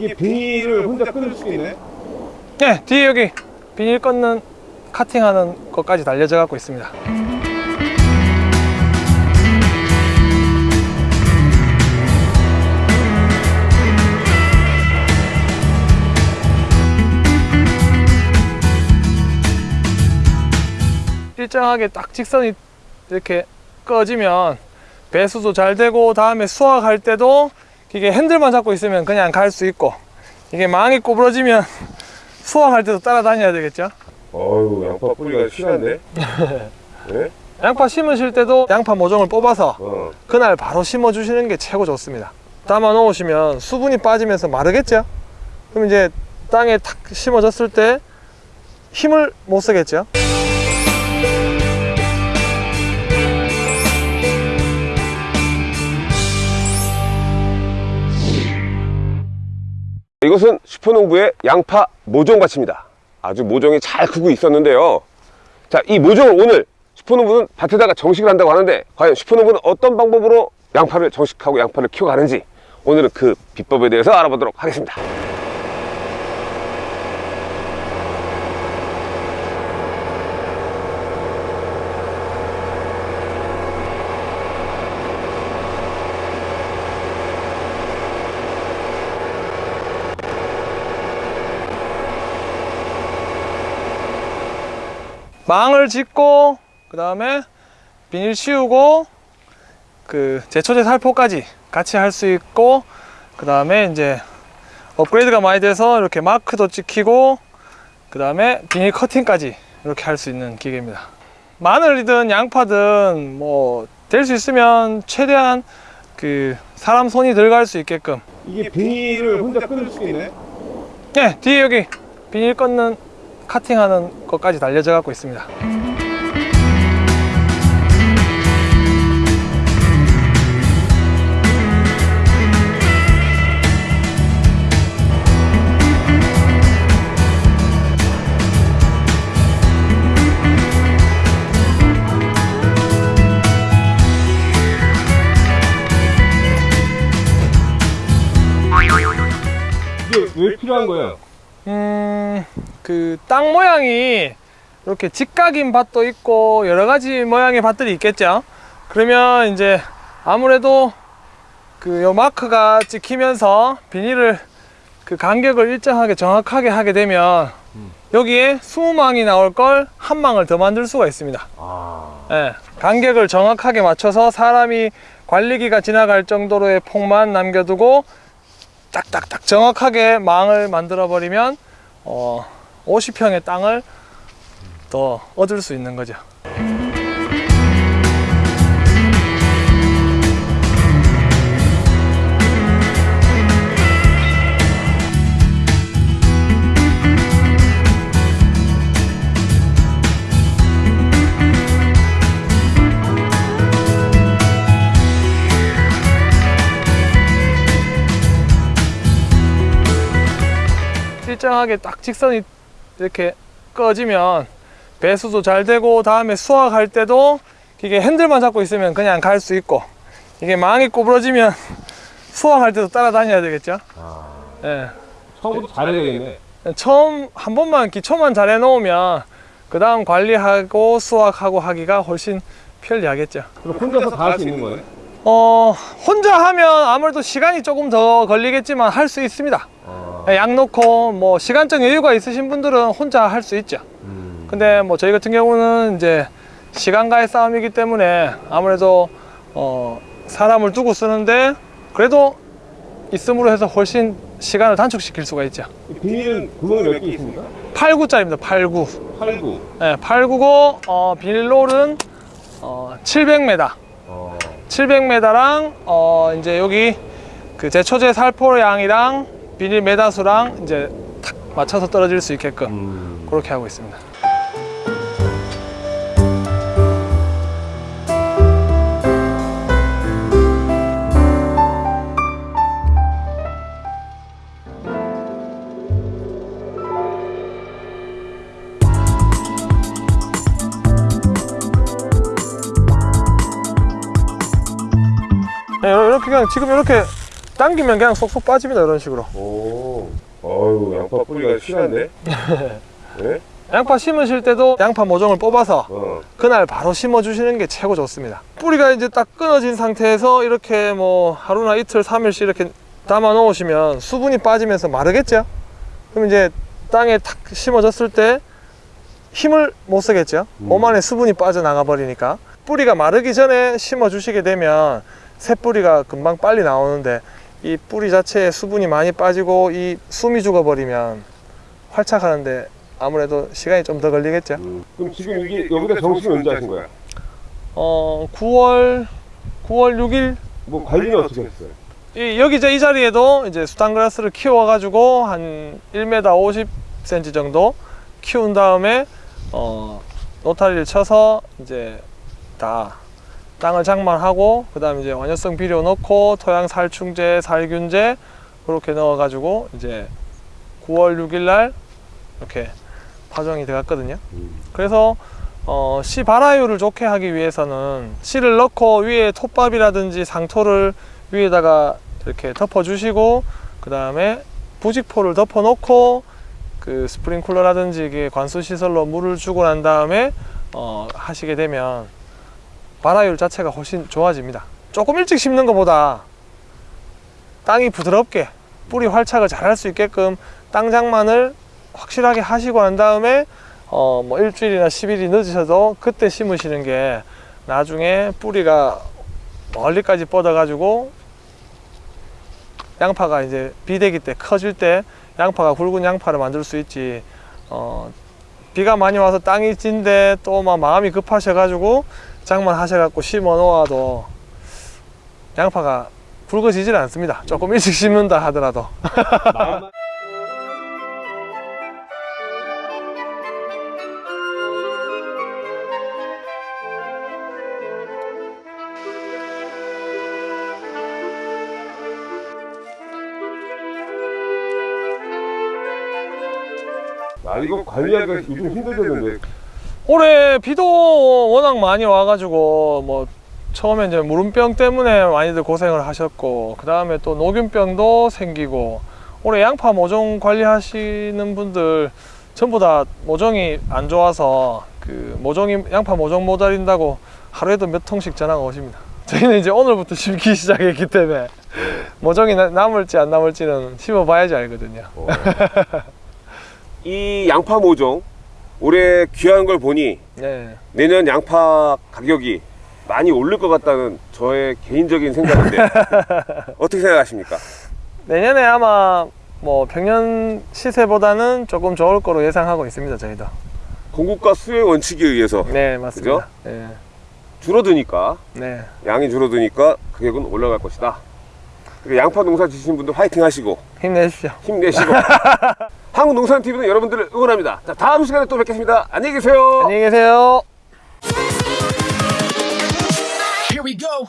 이게 비닐을 혼자 끊을 수 있네? 네, 뒤에 여기 비닐 꺾는 카팅하는 것까지 달려져 갖고 있습니다. 일정하게 딱 직선이 이렇게 꺼지면 배수도 잘 되고 다음에 수확할 때도 이게 핸들만 잡고 있으면 그냥 갈 수 있고 이게 망이 구부러지면 수확할 때도 따라다녀야 되겠죠 어휴 양파 뿌리가 실한데? 네? 양파 심으실 때도 양파 모종을 뽑아서 어. 그날 바로 심어 주시는 게 최고 좋습니다 담아 놓으시면 수분이 빠지면서 마르겠죠 그럼 이제 땅에 탁 심어졌을 때 힘을 못 쓰겠죠 이것은 슈퍼농부의 양파 모종밭입니다. 아주 모종이 잘 크고 있었는데요. 자, 이 모종을 오늘 슈퍼농부는 밭에다가 정식을 한다고 하는데 과연 슈퍼농부는 어떤 방법으로 양파를 정식하고 양파를 키워가는지 오늘은 그 비법에 대해서 알아보도록 하겠습니다. 망을 짓고 그 다음에 비닐 씌우고 그 제초제 살포까지 같이 할 수 있고 그 다음에 이제 업그레이드가 많이 돼서 이렇게 마크도 찍히고 그 다음에 비닐 커팅까지 이렇게 할 수 있는 기계입니다 마늘이든 양파든 뭐 될 수 있으면 최대한 그 사람 손이 들어갈 수 있게끔 이게 비닐을 혼자 끊을 수 있네? 네 뒤에 여기 비닐 꺾는 카팅하는 것까지 달려져 갖고 있습니다 왜 필요한 거예요? 음, 그 땅 모양이 이렇게 직각인 밭도 있고 여러 가지 모양의 밭들이 있겠죠. 그러면 이제 아무래도 그 요 마크가 찍히면서 비닐을 그 간격을 일정하게 정확하게 하게 되면 여기에 20망이 나올 걸 한 망을 더 만들 수가 있습니다. 아... 예, 간격을 정확하게 맞춰서 사람이 관리기가 지나갈 정도로의 폭만 남겨두고 딱딱딱 정확하게 망을 만들어 버리면 어, 50평의 땅을 더 얻을 수 있는 거죠 일정하게 딱 직선이 이렇게 꺼지면 배수도 잘 되고 다음에 수확할 때도 이게 핸들만 잡고 있으면 그냥 갈 수 있고 이게 망이 구부러지면 수확할 때도 따라다녀야 되겠죠 아... 예. 처음부터 잘해야 되겠네. 처음 한 번만 기초만 잘 해놓으면 그 다음 관리하고 수확하고 하기가 훨씬 편리하겠죠 그럼 혼자서 다 할 수 있는 거예요? 어 혼자 하면 아무래도 시간이 조금 더 걸리겠지만 할 수 있습니다 아... 양 놓고 뭐 시간적 여유가 있으신 분들은 혼자 할 수 있죠. 음... 근데 뭐 저희 같은 경우는 이제 시간과의 싸움이기 때문에 아무래도 어 사람을 두고 쓰는데 그래도 있음으로 해서 훨씬 시간을 단축시킬 수가 있죠. 비닐은 구멍이 몇 개 있습니까? 8구짜리입니다 8구. 8구. 네, 8구고 어, 비닐롤은 어, 700m 어... 700m랑 어, 이제 여기 그 제초제 살포량이랑 비닐 메다수랑 이제 탁 맞춰서 떨어질 수 있게끔 음... 그렇게 하고 있습니다. 네, 이렇게 그냥 지금 이렇게 당기면 그냥 쏙쏙 빠집니다 이런 식으로 오. 어유 양파 뿌리가 실한데? 네? 양파 심으실 때도 양파 모종을 뽑아서 어. 그날 바로 심어 주시는 게 최고 좋습니다 뿌리가 이제 딱 끊어진 상태에서 이렇게 뭐 하루나 이틀 삼일씩 이렇게 담아 놓으시면 수분이 빠지면서 마르겠죠 그럼 이제 땅에 탁 심어졌을 때 힘을 못 쓰겠죠 음. 몸 안에 수분이 빠져나가 버리니까 뿌리가 마르기 전에 심어 주시게 되면 새 뿌리가 금방 빨리 나오는데 이 뿌리 자체에 수분이 많이 빠지고 이 숨이 죽어 버리면 활착하는데 아무래도 시간이 좀 더 걸리겠죠 음. 그럼 지금 이게 여기다 정식을 언제 하신 거야? 어 9월 9월 6일 뭐 관리는 어떻게 했어요? 이, 여기 저 이 자리에도 이제 수탄그라스를 키워 가지고 한 1m 50cm 정도 키운 다음에 어 노타리를 쳐서 이제 다 땅을 장만하고 그 다음에 이제 완효성 비료 넣고 토양 살충제 살균제 그렇게 넣어 가지고 이제 9월 6일 날 이렇게 파종이 들어갔거든요. 그래서 어, 씨 발화율을 좋게 하기 위해서는 씨를 넣고 위에 톱밥이라든지 상토를 위에다가 이렇게 덮어 주시고 그 다음에 부직포를 덮어 놓고 그 스프링쿨러라든지 이게 관수 시설로 물을 주고 난 다음에 어, 하시게 되면 발화율 자체가 훨씬 좋아집니다. 조금 일찍 심는 것보다 땅이 부드럽게 뿌리 활착을 잘 할 수 있게끔 땅 장만을 확실하게 하시고 난 다음에 어, 뭐 일주일이나 10일이 늦으셔도 그때 심으시는 게 나중에 뿌리가 멀리까지 뻗어 가지고 양파가 이제 비대기 때 커질 때 양파가 굵은 양파를 만들 수 있지. 어, 비가 많이 와서 땅이 찐데 또 막 마음이 급하셔 가지고 장만 하셔 갖고 심어 놓아도 양파가 굵어지질 않습니다. 조금 일찍 심는다 하더라도. 아 이거 관리하기가 요즘 힘들겠는데 올해 비도 워낙 많이 와가지고 뭐 처음에 이제 무름병 때문에 많이들 고생을 하셨고 그 다음에 또 녹균병도 생기고 올해 양파 모종 관리하시는 분들 전부 다 모종이 안 좋아서 그 모종이 양파 모종 못 알린다고 하루에도 몇 통씩 전화가 오십니다. 저희는 이제 오늘부터 심기 시작했기 때문에 모종이 나- 남을지 안 남을지는 심어봐야지 알거든요. 어. 이 양파 모종 올해 귀한 걸 보니 네. 내년 양파 가격이 많이 오를 것 같다는 저의 개인적인 생각인데 어떻게 생각하십니까? 내년에 아마 뭐 평년 시세보다는 조금 좋을 거로 예상하고 있습니다 저희도 공급과 수요의 원칙에 의해서 네 맞습니다 네, 줄어드니까 네. 양이 줄어드니까 가격은 올라갈 것이다. 양파 농사 지시는 분들 화이팅 하시고 힘내십시오 힘내시고 한국농산TV는 여러분들을 응원합니다. 자, 다음 시간에 또 뵙겠습니다. 안녕히 계세요. 안녕히 계세요. Here we go.